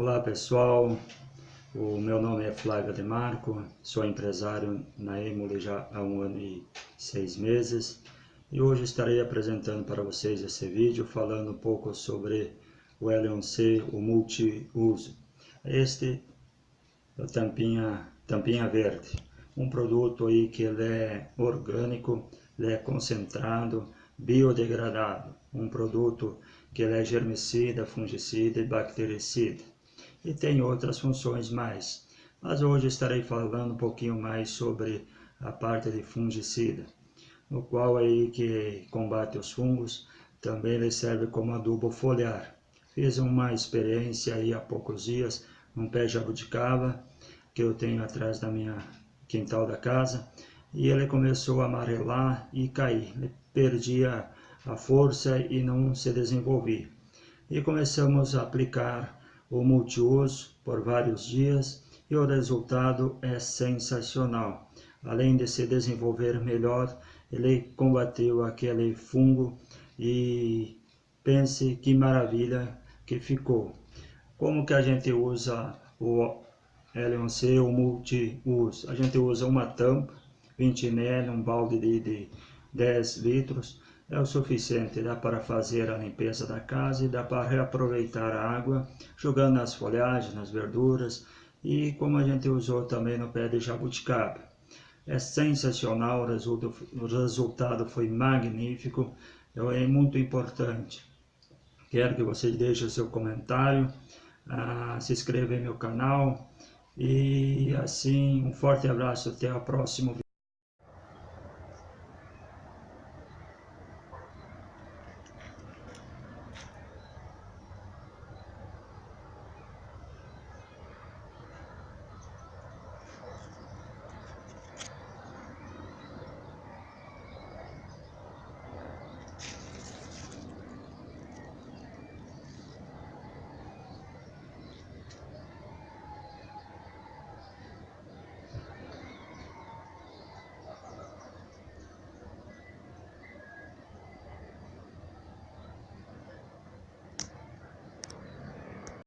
Olá pessoal, o meu nome é Flávio Demarco, sou empresário na Emule já há um ano e seis meses e hoje estarei apresentando para vocês esse vídeo falando um pouco sobre o L1C, o multiuso. Este é a tampinha, tampinha verde, um produto aí que ele é orgânico, ele é concentrado, biodegradável, um produto que ele é germicida, fungicida e bactericida e tem outras funções mais. Mas hoje estarei falando um pouquinho mais sobre a parte de fungicida, no qual aí que combate os fungos, também ele serve como adubo foliar. Fiz uma experiência aí há poucos dias, num pé de jabuticaba, que eu tenho atrás da minha quintal da casa, e ele começou a amarelar e cair. Ele perdia a força e não se desenvolvia. E começamos a aplicar o multiuso por vários dias e o resultado é sensacional. Além de se desenvolver melhor, ele combateu aquele fungo e pense que maravilha que ficou. Como que a gente usa o L1C, o multiuso? A gente usa uma tampa, 20 ml, um balde de, de 10 litros, é o suficiente, dá para fazer a limpeza da casa e dá para reaproveitar a água, jogando nas folhagens, nas verduras e como a gente usou também no pé de jabuticaba. É sensacional, o resultado foi magnífico, é muito importante. Quero que vocês deixem o seu comentário, ah, se inscreva em meu canal e assim um forte abraço, até o próximo vídeo.